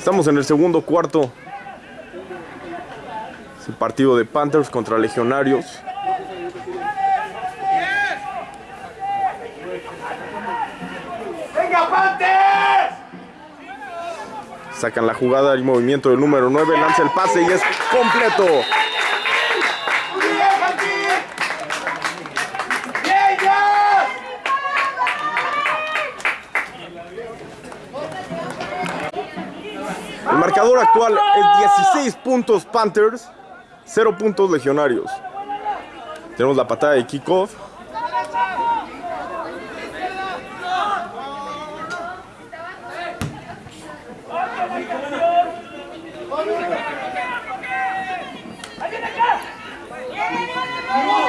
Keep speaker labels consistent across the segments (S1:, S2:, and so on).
S1: Estamos en el segundo cuarto. Es el partido de Panthers contra Legionarios.
S2: ¡Venga, Panthers!
S1: Sacan la jugada y movimiento del número 9. Lanza el pase y es completo. Actual es 16 puntos Panthers, 0 puntos Legionarios. Tenemos la patada de kickoff.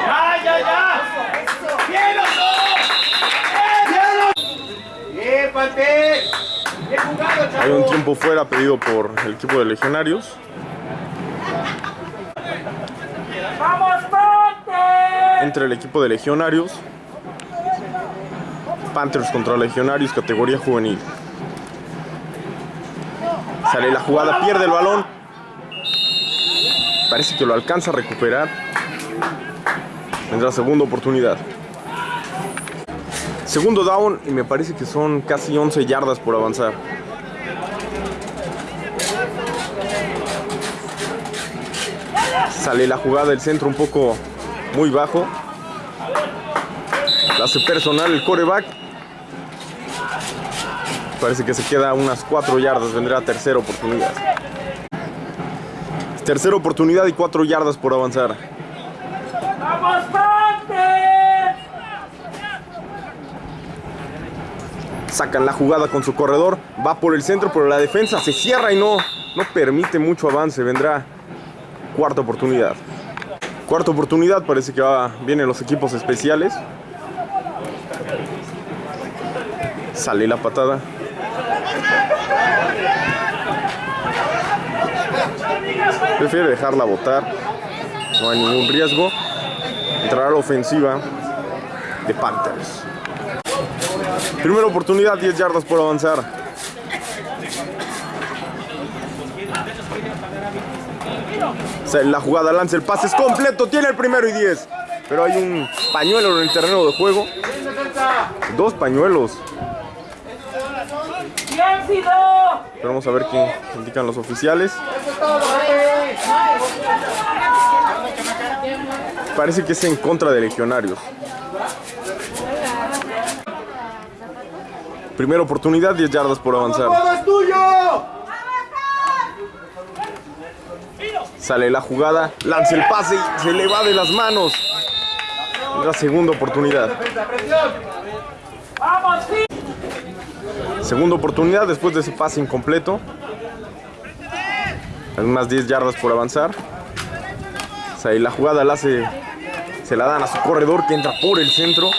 S2: ¡Ya, ya, ya! ¡Bien, los dos! ¡Bien! ¡Bien, Panthers! ¡Bien jugado,
S1: fuera pedido por el equipo de Legionarios. Entre el equipo de Legionarios. Panthers contra Legionarios, categoría juvenil. Sale la jugada, pierde el balón. Parece que lo alcanza a recuperar. Vendrá segunda oportunidad. Segundo down y me parece que son casi 11 yardas por avanzar. Sale la jugada del centro un poco muy bajo. La hace personal el coreback. Parece que se queda unas 4 yardas. Vendrá tercera oportunidad. Tercera oportunidad y 4 yardas por avanzar.
S2: ¡Vamos!
S1: Sacan la jugada con su corredor. Va por el centro, pero la defensa se cierra y no, no permite mucho avance. Vendrá cuarta oportunidad. Cuarta oportunidad, parece que va, vienen los equipos especiales. Sale la patada. Prefiere dejarla botar. No hay ningún riesgo. Entrará la ofensiva de Panthers. Primera oportunidad, 10 yardas por avanzar. La jugada lanza el pase es completo, tiene el primero y 10. Pero hay un pañuelo en el terreno de juego. Dos pañuelos. Pero vamos a ver qué indican los oficiales. Parece que es en contra de legionarios. Primera oportunidad, 10 yardas por avanzar. Sale la jugada, lanza el pase y se le va de las manos. La segunda oportunidad. Segunda oportunidad después de ese pase incompleto. Hay unas 10 yardas por avanzar. Sale la jugada la hace, se la dan a su corredor que entra por el centro.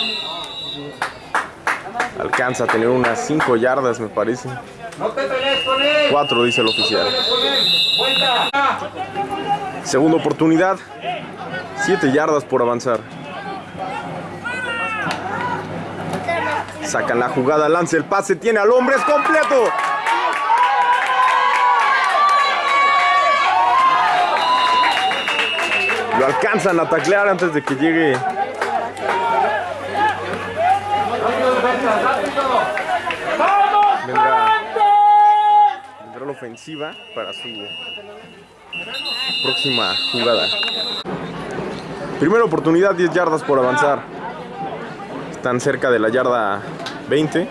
S1: Alcanza a tener unas 5 yardas, me parece. 4 dice el oficial. Segunda oportunidad. 7 yardas por avanzar. Sacan la jugada, lanza el pase, tiene al hombre, es completo. Lo alcanzan a taclear antes de que llegue
S2: ¡Rápido, defensa! ¡Rápido! ¡Vamos,
S1: Vendrá.
S2: Panthers!
S1: vendrá la ofensiva para su próxima jugada. Primera oportunidad, 10 yardas por avanzar. Están cerca de la yarda 20.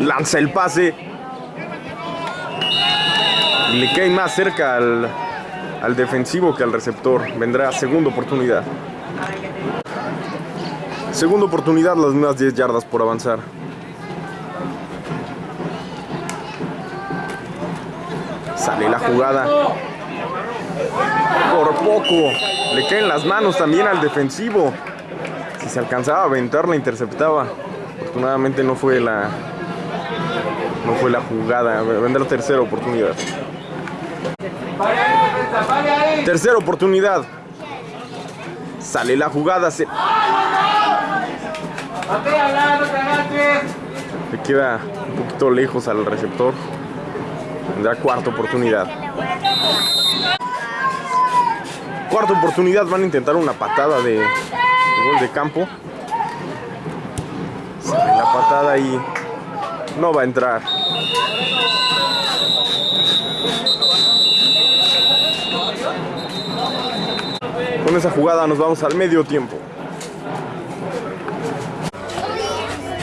S1: Lanza el pase. Le cae más cerca al, al defensivo que al receptor. Vendrá segunda oportunidad. Segunda oportunidad, las mismas 10 yardas por avanzar. Sale la jugada. Por poco. Le caen las manos también al defensivo. Si se alcanzaba a aventar, la interceptaba. Afortunadamente no fue la. No fue la jugada. Vendrá tercera oportunidad. Tercera oportunidad. Sale la jugada. Se... Le queda un poquito lejos al receptor. Tendrá cuarta oportunidad. Cuarta oportunidad. Van a intentar una patada de, gol de campo. La patada y no va a entrar. Con esa jugada nos vamos al medio tiempo.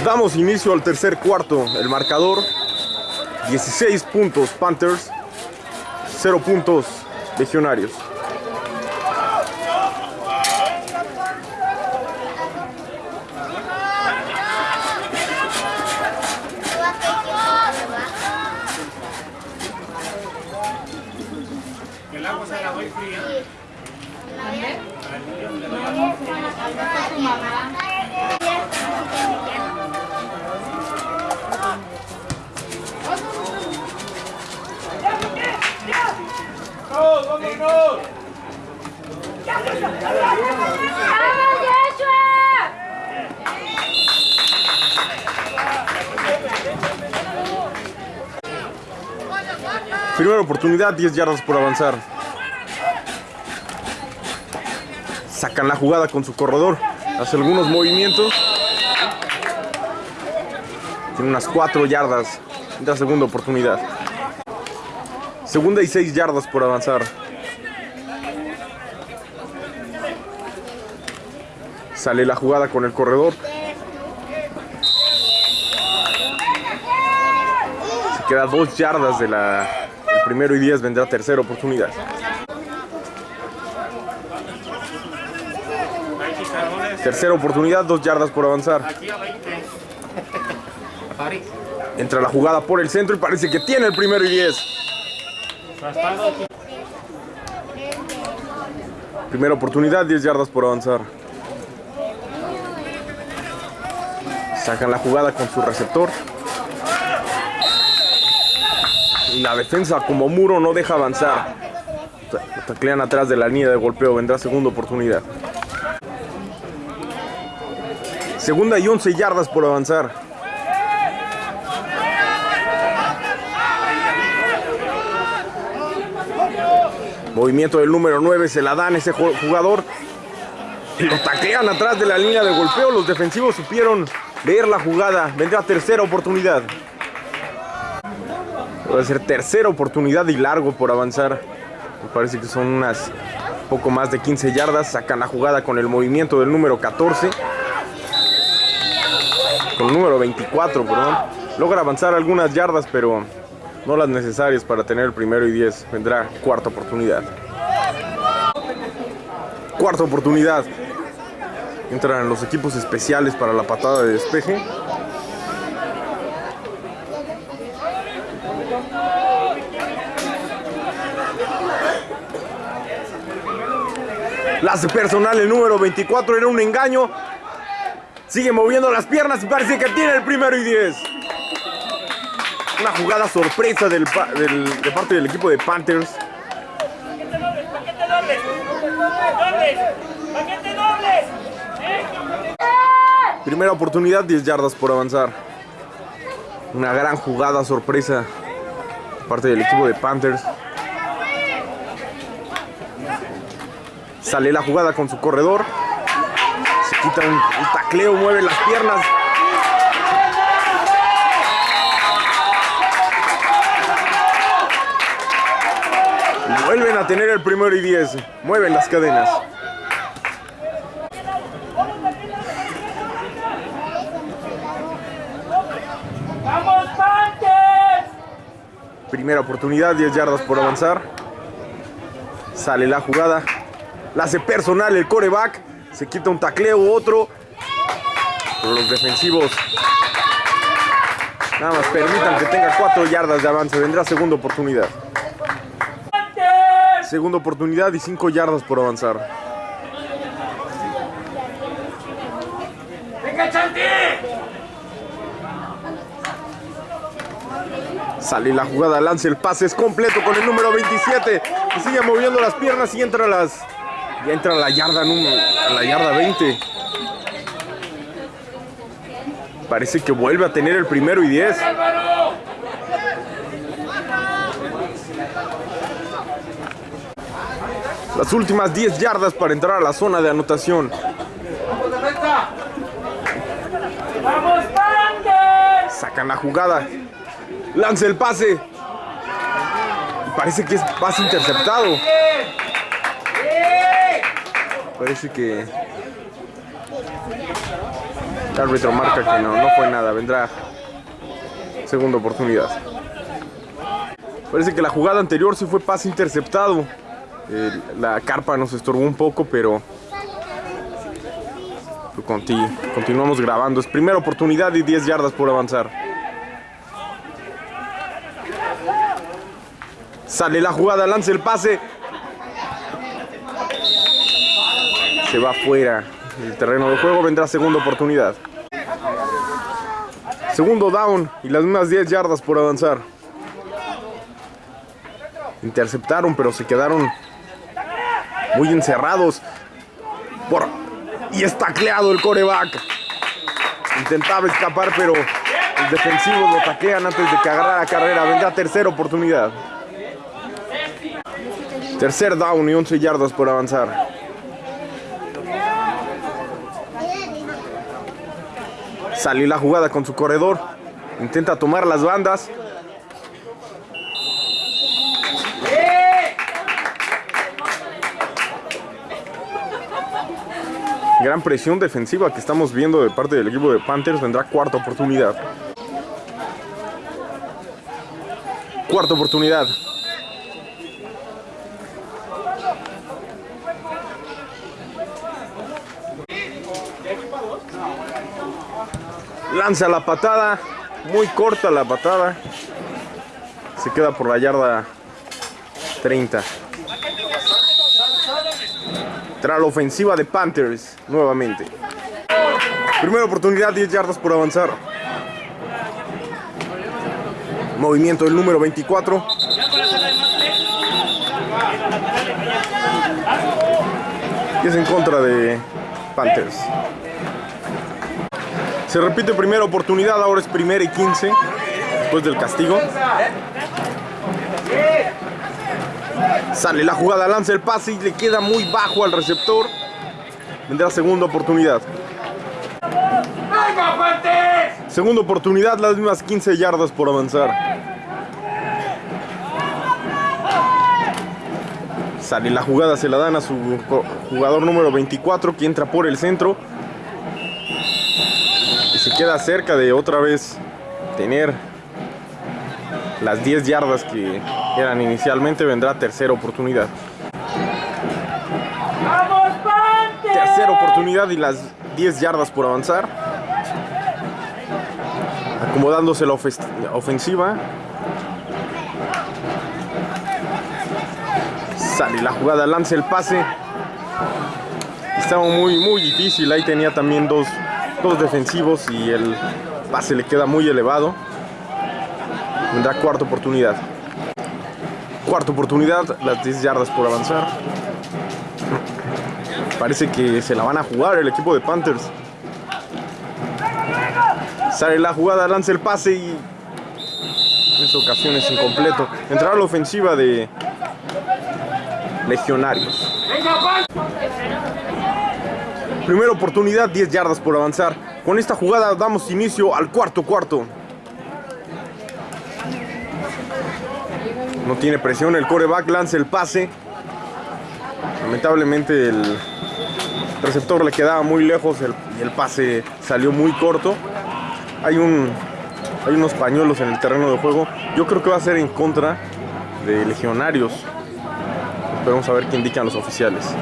S1: Damos inicio al tercer cuarto. El marcador 16 puntos Panthers, 0 puntos Legionarios. Primera oportunidad, 10 yardas por avanzar. Sacan la jugada con su corredor. Hace algunos movimientos. Tiene unas 4 yardas. La segunda oportunidad. Segunda y 6 yardas por avanzar. Sale la jugada con el corredor. Se queda 2 yardas de la, del primero y 10. Vendrá tercera oportunidad. Tercera oportunidad, 2 yardas por avanzar.
S2: aquí a 20. Pari.
S1: Entra la jugada por el centro y parece que tiene el primero y 10.
S2: Raspado.
S1: Primera oportunidad, 10 yardas por avanzar. Sacan la jugada con su receptor. Y la defensa como muro no deja avanzar. Ta- Taclean atrás de la línea de golpeo. Vendrá segunda oportunidad. Segunda y 11 yardas por avanzar. Movimiento del número 9, se la dan ese ju- jugador. Lo taclean atrás de la línea de golpeo. Los defensivos supieron leer la jugada. Vendrá tercera oportunidad. Va a ser tercera oportunidad y largo por avanzar. Me parece que son unas poco más de 15 yardas. Sacan la jugada con el movimiento del número 14. Con el número 24, perdón. Logra avanzar algunas yardas, pero no las necesarias para tener el primero y 10. Vendrá cuarta oportunidad. Cuarta oportunidad. Entran los equipos especiales para la patada de despeje. La hace personal el número 24 era un engaño. Sigue moviendo las piernas y parece que tiene el primero y 10. Una jugada sorpresa de parte del equipo de Panthers.
S3: ¡Paquete dobles! ¡Dobles! ¡Paquete dobles!
S1: Primera oportunidad, 10 yardas por avanzar. Una gran jugada sorpresa parte del equipo de Panthers. Sale la jugada con su corredor. Se quita un, un tacleo, mueve las piernas. Vuelven a tener el primero y 10. Mueven las cadenas.
S3: ¡Vamos, Panthers!
S1: Primera oportunidad, 10 yardas por avanzar. Sale la jugada. La hace personal el coreback. Se quita un tacleo, otro. Pero los defensivos nada más permitan que tenga 4 yardas de avance. Vendrá segunda oportunidad. Segunda oportunidad y 5 yardas por avanzar.
S2: ¡Venga, Chanti!
S1: Sale la jugada, lanza el pase, es completo con el número 27. Y sigue moviendo las piernas y entra las. Ya entra la yarda número. A la yarda 20. Parece que vuelve a tener el primero y 10.
S3: Álvaro.
S1: Las últimas 10 yardas para entrar a la zona de anotación. Sacan la jugada. Lanza el pase. Parece que es pase interceptado. Parece que el árbitro marca que no, no fue nada. Vendrá segunda oportunidad. Parece que la jugada anterior sí fue pase interceptado. La carpa nos estorbó un poco, pero conti- continuamos grabando. Es primera oportunidad y 10 yardas por avanzar. Sale la jugada, lanza el pase. Se va fuera del terreno de juego, vendrá segunda oportunidad. Segundo down y las mismas 10 yardas por avanzar. Interceptaron, pero se quedaron muy encerrados. Y es tacleado el coreback. Intentaba escapar, pero los defensivos lo taclean antes de que agarrara carrera. Vendrá tercera oportunidad. Tercer down y 11 yardas por avanzar. Salió la jugada con su corredor. Intenta tomar las bandas. Gran presión defensiva que estamos viendo de parte del equipo de Panthers. Vendrá cuarta oportunidad. Cuarta oportunidad. Lanza la patada. Muy corta la patada. Se queda por la yarda 30. Tras la ofensiva de Panthers nuevamente. Primera oportunidad, 10 yardas por avanzar. Movimiento del número 24. Y es en contra de Panthers. Se repite primera oportunidad, ahora es primera y 15. Después del castigo. Sale la jugada, lanza el pase y le queda muy bajo al receptor. Vendrá segunda oportunidad. Segunda oportunidad, las mismas 15 yardas por avanzar. Sale la jugada, se la dan a su jugador número 24 que entra por el centro. Queda cerca de otra vez tener las 10 yardas que eran inicialmente. Vendrá tercera oportunidad. Tercera oportunidad y las 10 yardas por avanzar. Acomodándose la ofensiva. Sale la jugada, lanza el pase. Estaba muy, muy difícil. Ahí tenía también dos, dos defensivos y el pase le queda muy elevado. Vendrá cuarta oportunidad. Cuarta oportunidad, las 10 yardas por avanzar. Parece que se la van a jugar el equipo de Panthers. Sale la jugada, lanza el pase y en esta ocasión es incompleto. Entrará la ofensiva de Legionarios. Primera oportunidad, 10 yardas por avanzar. Con esta jugada damos inicio al cuarto cuarto. No tiene presión, el coreback lanza el pase. Lamentablemente el receptor le quedaba muy lejos y el pase salió muy corto. Hay, un, hay unos pañuelos en el terreno de juego. Yo creo que va a ser en contra de legionarios. Esperemos a ver qué indican los oficiales.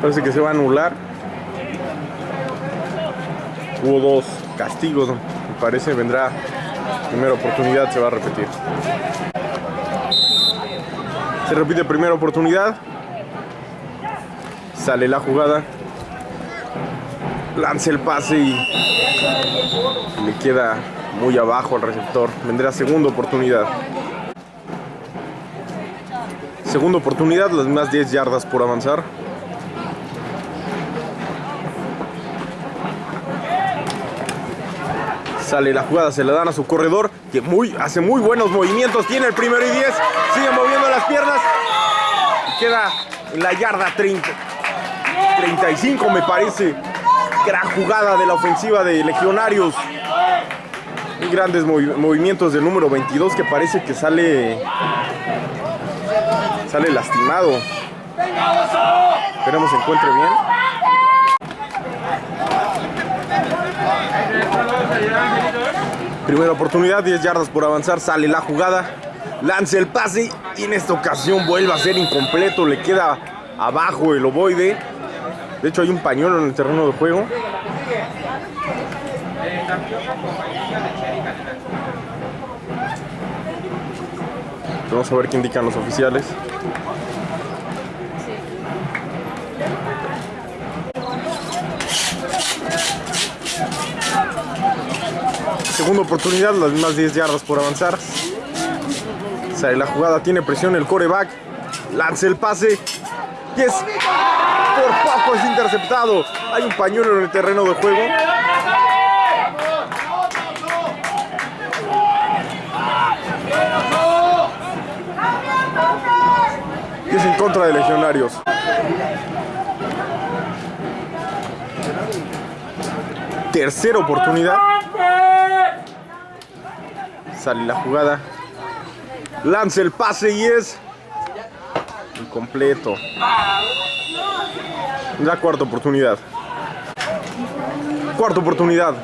S1: Parece que se va a anular. Hubo dos castigos, me parece. Vendrá primera oportunidad, se va a repetir. Se repite primera oportunidad. Sale la jugada. Lanza el pase y le queda muy abajo al receptor. Vendrá segunda oportunidad. Segunda oportunidad, las más 10 yardas por avanzar. Sale la jugada, se la dan a su corredor, que muy, hace muy buenos movimientos. Tiene el primero y 10, sigue moviendo las piernas. Queda la yarda 30, 35 me parece. Gran jugada de la ofensiva de Legionarios. Muy grandes movi- movimientos del número 22 que parece que sale sale lastimado. Esperemos se encuentre bien. Primera oportunidad, 10 yardas por avanzar, sale la jugada, lanza el pase y en esta ocasión vuelve a ser incompleto, le queda abajo el ovoide. De hecho hay un pañuelo en el terreno de juego. Vamos a ver qué indican los oficiales. Segunda oportunidad, las mismas 10 yardas por avanzar. Sale la jugada, tiene presión el coreback. Lanza el pase. Y es. Por poco es interceptado. Hay un pañuelo en el terreno de juego. Y es en contra de Legionarios. Tercera oportunidad. Sale la jugada. Lanza el pase y es. Incompleto. La cuarta oportunidad. Cuarta oportunidad.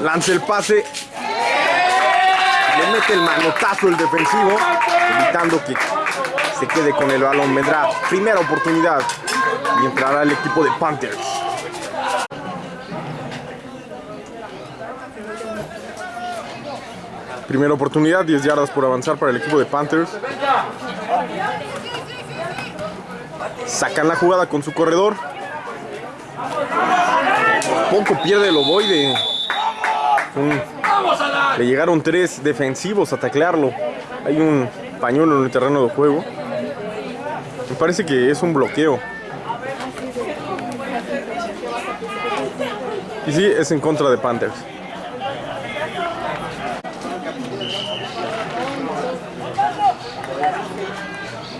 S1: Lanza el pase. Le mete el manotazo el defensivo. Evitando que se quede con el balón. Vendrá primera oportunidad. Y entrará el equipo de Panthers. Primera oportunidad, 10 yardas por avanzar para el equipo de Panthers. Sacan la jugada con su corredor. Poco pierde el ovoide. Le llegaron tres defensivos a taclearlo. Hay un pañuelo en el terreno de juego. Me parece que es un bloqueo. Y sí, es en contra de Panthers.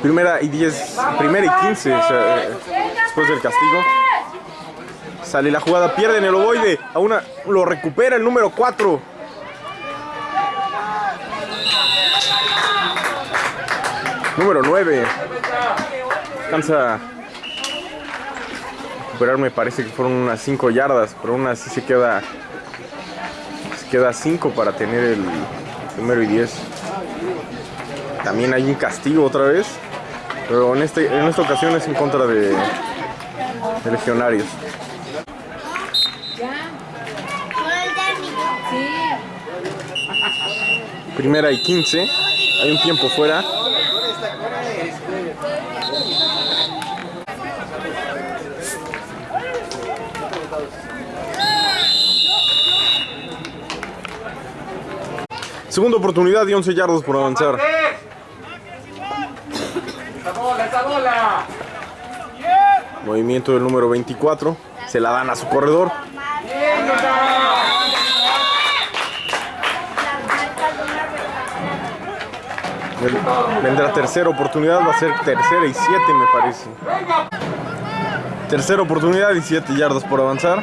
S1: Primera y 10, primera y 15 o sea, eh, después del castigo. Sale la jugada, pierden el ovoide. A una, lo recupera el número 4. Número 9. Alcanza a recuperar, me parece que fueron unas 5 yardas, pero aún así se queda. Se queda 5 para tener el primero y 10. También hay un castigo otra vez. Pero en, este, en esta ocasión es en contra de, de legionarios. Primera y 15. Hay un tiempo fuera. Segunda oportunidad y 11 yardas por avanzar. Movimiento del número 24. Se la dan a su corredor. Ven- Vendrá tercera oportunidad. Va a ser tercera y 7 me parece. Tercera oportunidad y 7 yardas por avanzar.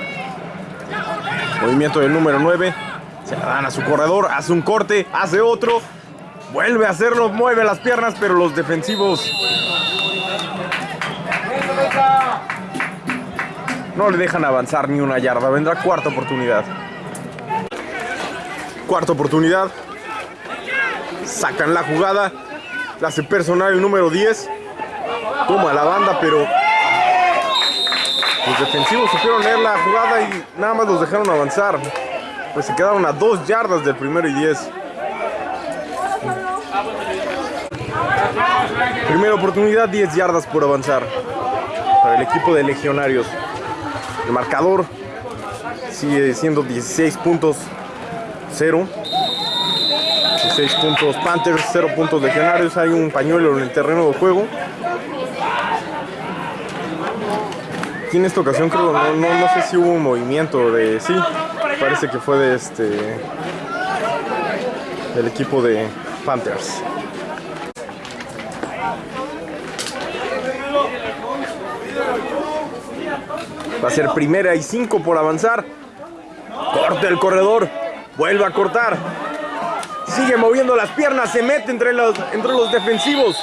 S1: Movimiento del número 9. Se la dan a su corredor. Hace un corte. Hace otro. Vuelve a hacerlo. Mueve las piernas. Pero los defensivos No le dejan avanzar ni una yarda. Vendrá cuarta oportunidad. Cuarta oportunidad. Sacan la jugada. La hace personal el número 10. Toma la banda, pero los defensivos supieron leer la jugada y nada más los dejaron avanzar. Pues se quedaron a dos yardas del primero y 10. Primera oportunidad, 10 yardas por avanzar para el equipo de legionarios. El marcador sigue siendo 16 puntos 0. 16 puntos Panthers, 0 puntos Legionarios. Hay un pañuelo en el terreno de juego. Aquí en esta ocasión creo, no, no, no sé si hubo un movimiento de... Sí, parece que fue de este... Del equipo de Panthers. Va a ser primera y cinco por avanzar. Corta el corredor. Vuelve a cortar. Sigue moviendo las piernas. Se mete entre los, entre los defensivos.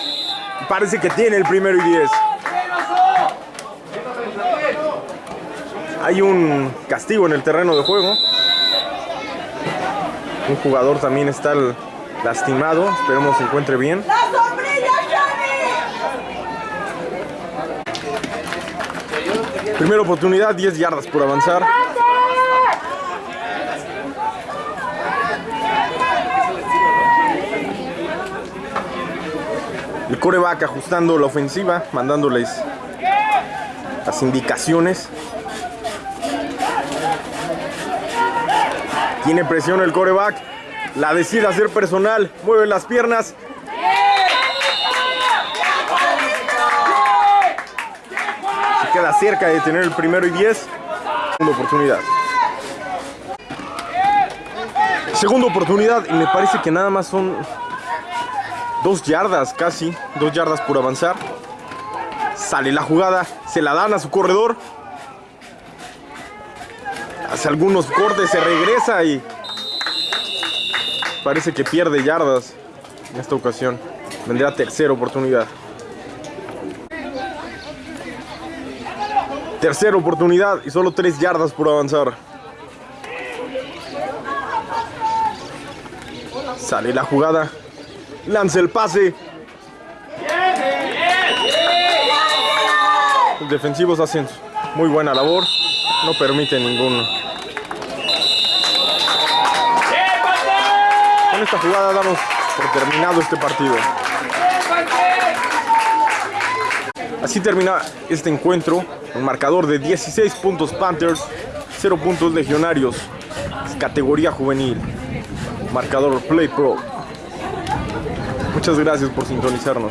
S1: Parece que tiene el primero y diez. Hay un castigo en el terreno de juego. Un jugador también está lastimado. Esperemos se encuentre bien. Primera oportunidad, 10 yardas por avanzar. El coreback ajustando la ofensiva, mandándoles las indicaciones. Tiene presión el coreback. La decide hacer personal. Mueve las piernas. Se queda cerca de tener el primero y 10. Segunda oportunidad. Segunda oportunidad y me parece que nada más son dos yardas casi. Dos yardas por avanzar. Sale la jugada. Se la dan a su corredor. Hace algunos cortes, se regresa y parece que pierde yardas en esta ocasión. Vendrá tercera oportunidad. Tercera oportunidad y solo tres yardas por avanzar. Sale la jugada. Lanza el pase. Los defensivos hacen muy buena labor. No permiten ningún. Esta jugada damos por terminado este partido. Así termina este encuentro. Un marcador de 16 puntos Panthers, 0 puntos Legionarios. Categoría juvenil. Marcador Play Pro. Muchas gracias por sintonizarnos.